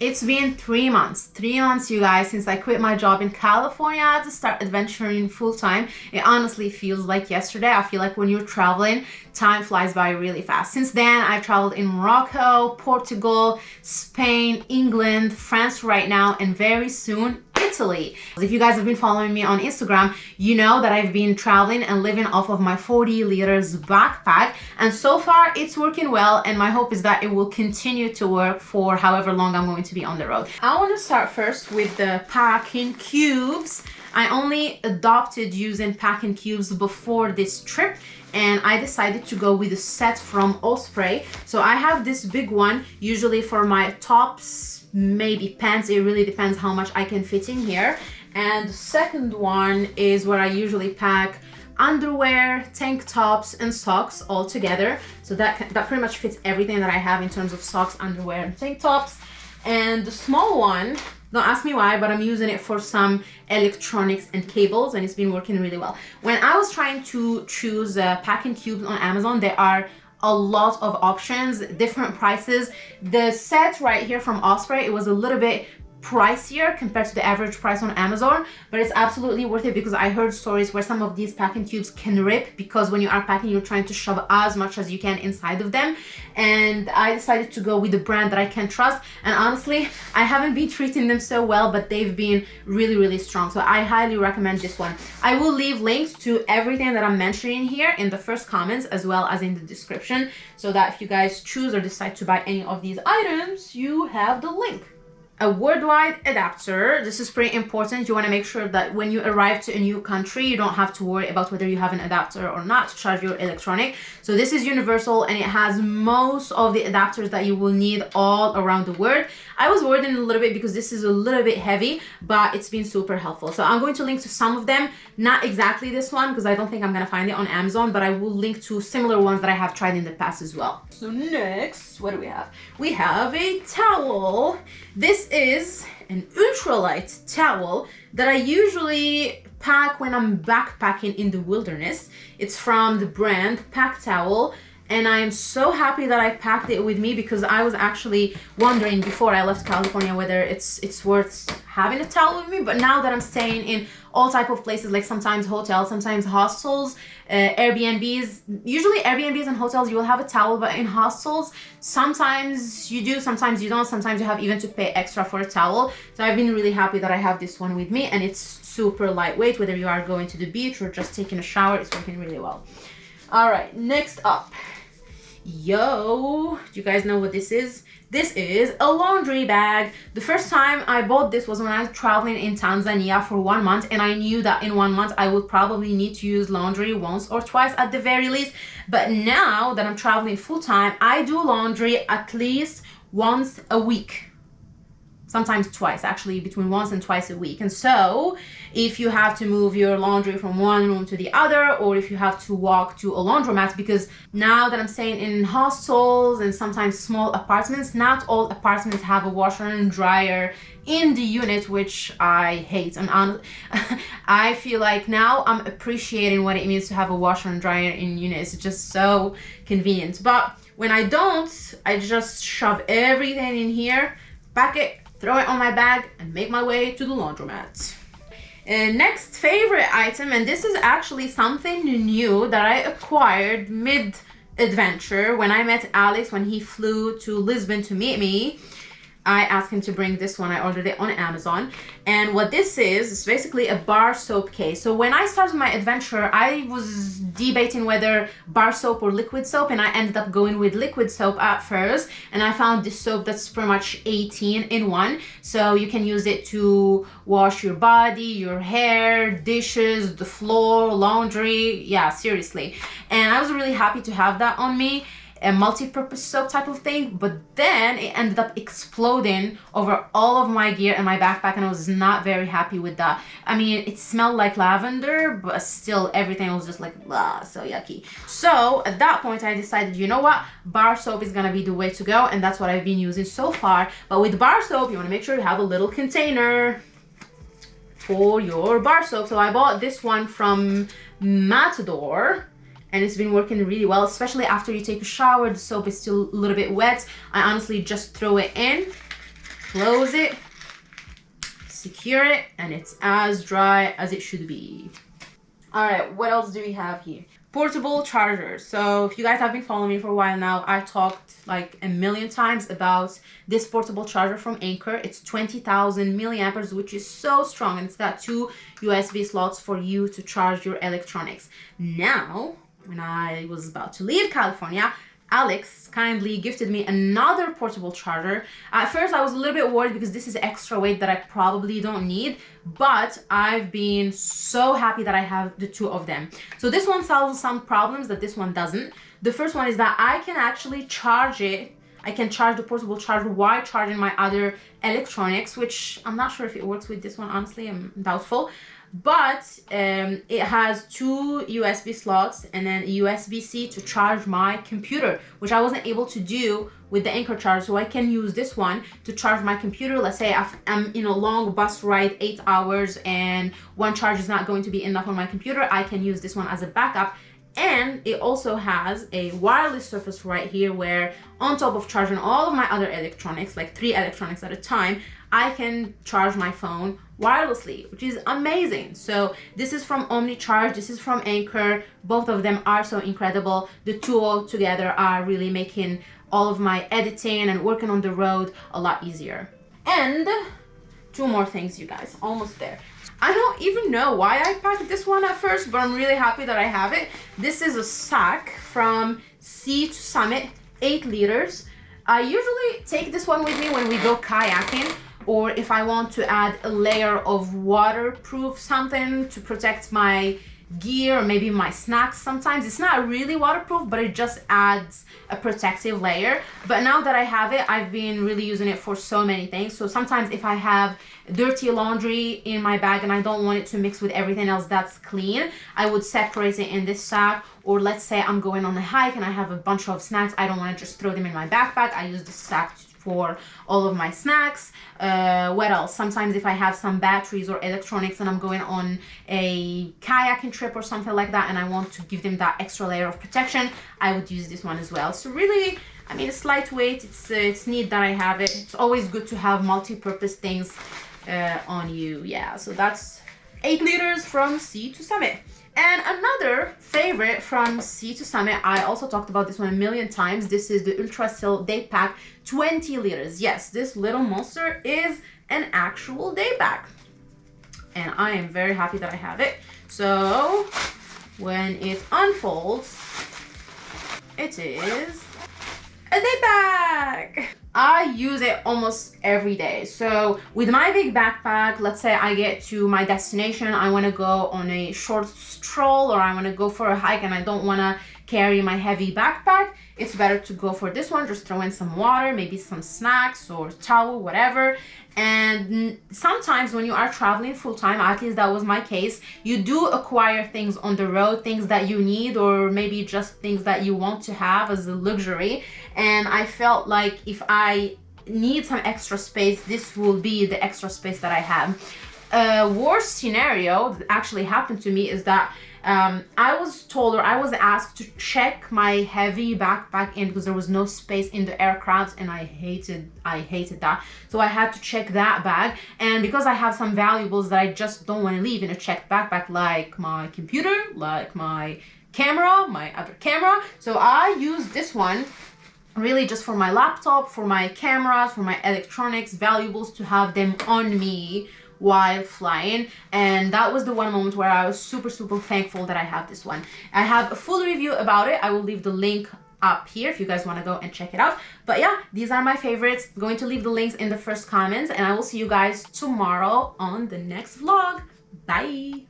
It's been three months, three months, you guys, since I quit my job in California to start adventuring full time. It honestly feels like yesterday. I feel like when you're traveling, time flies by really fast. Since then, I've traveled in Morocco, Portugal, Spain, England, France right now, and very soon Italy. If you guys have been following me on Instagram, you know that I've been traveling and living off of my 40 liters backpack. And so far it's working well. And my hope is that it will continue to work for however long I'm going to be on the road. I want to start first with the packing cubes. I only adopted using packing cubes before this trip and I decided to go with a set from Osprey. So I have this big one usually for my tops maybe pants. It really depends how much I can fit in here. And the second one is where I usually pack underwear tank tops and socks all together. So that that pretty much fits everything that I have in terms of socks underwear and tank tops. And the small one don't ask me why but I'm using it for some electronics and cables and it's been working really well when I was trying to choose uh, packing cubes on Amazon there are a lot of options, different prices. The set right here from Osprey, it was a little bit pricier compared to the average price on Amazon, but it's absolutely worth it because I heard stories where some of these packing tubes can rip because when you are packing, you're trying to shove as much as you can inside of them. And I decided to go with the brand that I can trust. And honestly, I haven't been treating them so well, but they've been really, really strong. So I highly recommend this one. I will leave links to everything that I'm mentioning here in the first comments as well as in the description so that if you guys choose or decide to buy any of these items, you have the link a worldwide adapter. This is pretty important. You want to make sure that when you arrive to a new country, you don't have to worry about whether you have an adapter or not to charge your electronic. So this is universal and it has most of the adapters that you will need all around the world. I was worried a little bit because this is a little bit heavy, but it's been super helpful. So I'm going to link to some of them, not exactly this one because I don't think I'm going to find it on Amazon, but I will link to similar ones that I have tried in the past as well. So next, what do we have? We have a towel. This is an ultralight towel that I usually pack when I'm backpacking in the wilderness. It's from the brand PackTowl and I am so happy that I packed it with me because I was actually wondering before I left California whether it's it's worth having a towel with me but now that I'm staying in all type of places like sometimes hotels sometimes hostels uh, Airbnbs. Usually Airbnbs and hotels you will have a towel but in hostels sometimes you do sometimes you don't. Sometimes you have even to pay extra for a towel. So I've been really happy that I have this one with me and it's super lightweight whether you are going to the beach or just taking a shower it's working really well. All right next up yo do you guys know what this is? This is a laundry bag. The first time i bought this was when i was traveling in tanzania for one month and i knew that in one month i would probably need to use laundry once or twice at the very least. But now that i'm traveling full-time i do laundry at least once a week sometimes twice actually between once and twice a week. And so if you have to move your laundry from one room to the other or if you have to walk to a laundromat because now that I'm staying in hostels and sometimes small apartments not all apartments have a washer and dryer in the unit which I hate. And I feel like now I'm appreciating what it means to have a washer and dryer in unit. It's just so convenient. But when I don't I just shove everything in here pack it throw it on my bag and make my way to the laundromat. And next favorite item, and this is actually something new that I acquired mid adventure when I met Alex when he flew to Lisbon to meet me. I asked him to bring this one. I ordered it on Amazon. And what this is, is basically a bar soap case. So when I started my adventure, I was debating whether bar soap or liquid soap. And I ended up going with liquid soap at first. And I found this soap that's pretty much 18 in one. So you can use it to wash your body, your hair, dishes, the floor, laundry. Yeah, seriously. And I was really happy to have that on me a multi-purpose soap type of thing but then it ended up exploding over all of my gear and my backpack and I was not very happy with that. I mean it smelled like lavender but still everything was just like blah so yucky. So at that point I decided you know what? Bar soap is gonna be the way to go and that's what I've been using so far. But with bar soap you want to make sure you have a little container for your bar soap. So I bought this one from Matador and it's been working really well especially after you take a shower the soap is still a little bit wet i honestly just throw it in close it, secure it, and it's as dry as it should be. All right, what else do we have here? Portable charger. So if you guys have been following me for a while now, I talked like a million times about this portable charger from Anker. It's 20,000 milliamperes, which is so strong. And it's got two USB slots for you to charge your electronics. Now, when I was about to leave California, Alex kindly gifted me another portable charger. At first, I was a little bit worried because this is extra weight that I probably don't need, but I've been so happy that I have the two of them. So this one solves some problems that this one doesn't. The first one is that I can actually charge it I can charge the portable charger while charging my other electronics, which I'm not sure if it works with this one, honestly, I'm doubtful but um, it has two USB slots and then USB-C to charge my computer, which I wasn't able to do with the Anker charger. So I can use this one to charge my computer. Let's say I'm in a long bus ride, eight hours, and one charge is not going to be enough on my computer. I can use this one as a backup and it also has a wireless surface right here where on top of charging all of my other electronics like three electronics at a time I can charge my phone wirelessly which is amazing so this is from OmniCharge this is from Anker. both of them are so incredible the two together are really making all of my editing and working on the road a lot easier and two more things you guys almost there I don't even know why I packed this one at first, but I'm really happy that I have it. This is a sack from Sea to Summit, 8 liters. I usually take this one with me when we go kayaking or if I want to add a layer of waterproof something to protect my gear or maybe my snacks sometimes. It's not really waterproof but it just adds a protective layer. But now that I have it I've been really using it for so many things. So sometimes if I have dirty laundry in my bag and I don't want it to mix with everything else that's clean I would separate it in this sack. Or let's say I'm going on a hike and I have a bunch of snacks I don't want to just throw them in my backpack. I use this sack for all of my snacks. Uh, what else? Sometimes if I have some batteries or electronics and I'm going on a kayaking trip or something like that and I want to give them that extra layer of protection, I would use this one as well. So really, I mean, it's lightweight. It's, uh, it's neat that I have it. It's always good to have multi-purpose things uh, on you. Yeah, so that's 8 liters from sea to summit. And another favorite from Sea to Summit, I also talked about this one a million times. This is the Ultrasil Day Pack 20 liters. Yes, this little monster is an actual day pack. And I am very happy that I have it. So when it unfolds, it is a day pack. I use it almost every day. So with my big backpack, let's say I get to my destination, I want to go on a short stroll or I want to go for a hike and I don't want to carry my heavy backpack, it's better to go for this one. Just throw in some water, maybe some snacks or towel, whatever. And sometimes when you are traveling full time, at least that was my case, you do acquire things on the road, things that you need or maybe just things that you want to have as a luxury. And I felt like if I need some extra space, this will be the extra space that I have. A worst scenario that actually happened to me is that um, I was told or I was asked to check my heavy backpack in because there was no space in the aircraft and I hated I hated that. So I had to check that bag. And because I have some valuables that I just don't want to leave in a checked backpack like my computer like my camera my other camera. So I use this one really just for my laptop for my cameras for my electronics valuables to have them on me while flying and that was the one moment where I was super super thankful that I have this one. I have a full review about it. I will leave the link up here if you guys want to go and check it out but yeah these are my favorites I'm going to leave the links in the first comments and I will see you guys tomorrow on the next vlog bye